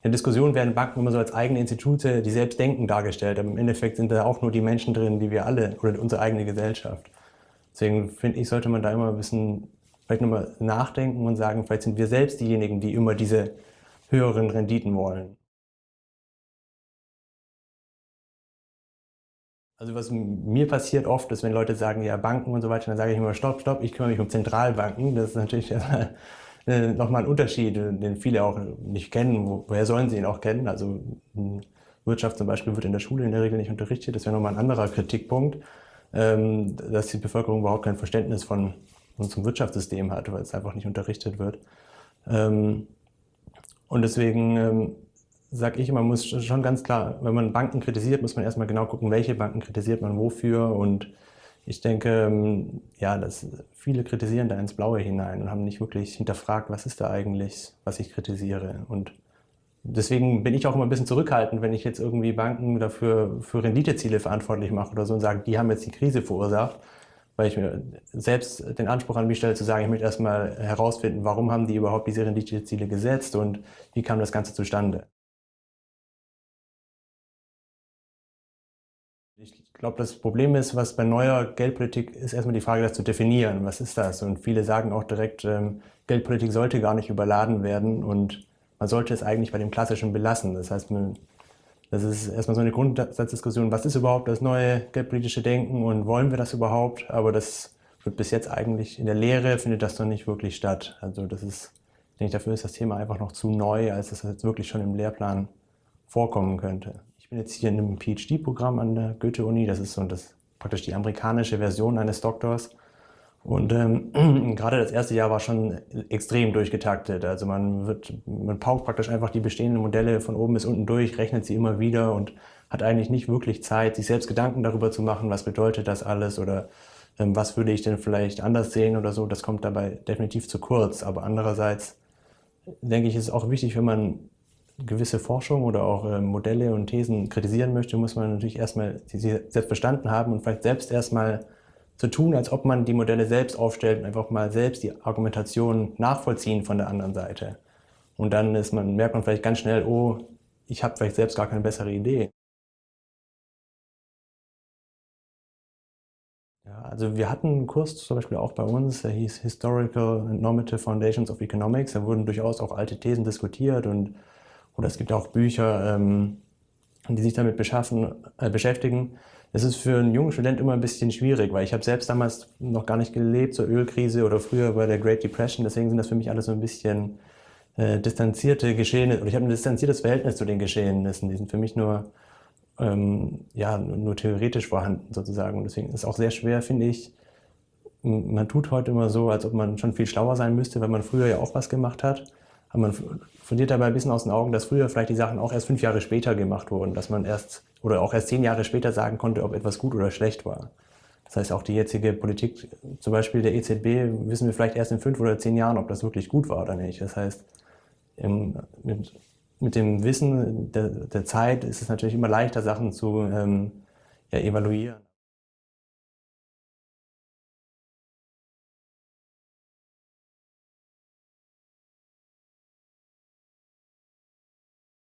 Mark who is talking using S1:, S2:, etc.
S1: In der Diskussion werden Banken immer so als eigene Institute, die selbst denken, dargestellt. Aber im Endeffekt sind da auch nur die Menschen drin, die wir alle oder unsere eigene Gesellschaft. Deswegen finde ich, sollte man da immer ein bisschen vielleicht nochmal nachdenken und sagen, vielleicht sind wir selbst diejenigen, die immer diese höheren Renditen wollen. Also was mir passiert oft ist, wenn Leute sagen, ja Banken und so weiter, dann sage ich immer, stopp, stopp, ich kümmere mich um Zentralbanken. Das ist natürlich äh, nochmal ein Unterschied, den viele auch nicht kennen. Woher sollen sie ihn auch kennen? Also Wirtschaft zum Beispiel wird in der Schule in der Regel nicht unterrichtet. Das wäre nochmal ein anderer Kritikpunkt, ähm, dass die Bevölkerung überhaupt kein Verständnis von unserem Wirtschaftssystem hat, weil es einfach nicht unterrichtet wird. Ähm, und deswegen ähm, sage ich man muss schon ganz klar, wenn man Banken kritisiert, muss man erstmal genau gucken, welche Banken kritisiert man wofür. Und ich denke, ähm, ja, dass viele kritisieren da ins Blaue hinein und haben nicht wirklich hinterfragt, was ist da eigentlich, was ich kritisiere. Und deswegen bin ich auch immer ein bisschen zurückhaltend, wenn ich jetzt irgendwie Banken dafür für Renditeziele verantwortlich mache oder so und sage, die haben jetzt die Krise verursacht weil ich mir selbst den Anspruch an mich stelle, zu sagen, ich möchte erstmal herausfinden, warum haben die überhaupt diese Renditeziele gesetzt und wie kam das Ganze zustande. Ich glaube, das Problem ist, was bei neuer Geldpolitik ist, erstmal die Frage, das zu definieren. Was ist das? Und viele sagen auch direkt, ähm, Geldpolitik sollte gar nicht überladen werden und man sollte es eigentlich bei dem Klassischen belassen. Das heißt, das ist erstmal so eine Grundsatzdiskussion, was ist überhaupt das neue geldpolitische Denken und wollen wir das überhaupt? Aber das wird bis jetzt eigentlich in der Lehre, findet das noch nicht wirklich statt. Also das ist, denke ich, dafür ist das Thema einfach noch zu neu, als dass das jetzt wirklich schon im Lehrplan vorkommen könnte. Ich bin jetzt hier in einem PhD-Programm an der Goethe-Uni. Das ist so das, praktisch die amerikanische Version eines Doktors. Und ähm, gerade das erste Jahr war schon extrem durchgetaktet. Also man wird, man paukt praktisch einfach die bestehenden Modelle von oben bis unten durch, rechnet sie immer wieder und hat eigentlich nicht wirklich Zeit, sich selbst Gedanken darüber zu machen, was bedeutet das alles oder ähm, was würde ich denn vielleicht anders sehen oder so. Das kommt dabei definitiv zu kurz. Aber andererseits denke ich, ist es auch wichtig, wenn man gewisse Forschung oder auch äh, Modelle und Thesen kritisieren möchte, muss man natürlich erstmal sie selbst verstanden haben und vielleicht selbst erstmal zu tun, als ob man die Modelle selbst aufstellt und einfach mal selbst die Argumentation nachvollziehen von der anderen Seite. Und dann ist man, merkt man vielleicht ganz schnell, oh, ich habe vielleicht selbst gar keine bessere Idee. Ja, also wir hatten einen Kurs zum Beispiel auch bei uns, der hieß Historical and Normative Foundations of Economics. Da wurden durchaus auch alte Thesen diskutiert und oder es gibt auch Bücher, ähm, die sich damit beschaffen, äh, beschäftigen. Es ist für einen jungen Student immer ein bisschen schwierig, weil ich habe selbst damals noch gar nicht gelebt zur Ölkrise oder früher bei der Great Depression. Deswegen sind das für mich alles so ein bisschen äh, distanzierte Geschehnisse. Oder ich habe ein distanziertes Verhältnis zu den Geschehnissen. Die sind für mich nur, ähm, ja, nur theoretisch vorhanden sozusagen. Und deswegen ist es auch sehr schwer, finde ich. Man tut heute immer so, als ob man schon viel schlauer sein müsste, weil man früher ja auch was gemacht hat. Aber man verliert dabei ein bisschen aus den Augen, dass früher vielleicht die Sachen auch erst fünf Jahre später gemacht wurden, dass man erst oder auch erst zehn Jahre später sagen konnte, ob etwas gut oder schlecht war. Das heißt, auch die jetzige Politik, zum Beispiel der EZB, wissen wir vielleicht erst in fünf oder zehn Jahren, ob das wirklich gut war oder nicht. Das heißt, mit, mit dem Wissen der, der Zeit ist es natürlich immer leichter, Sachen zu ähm, ja, evaluieren.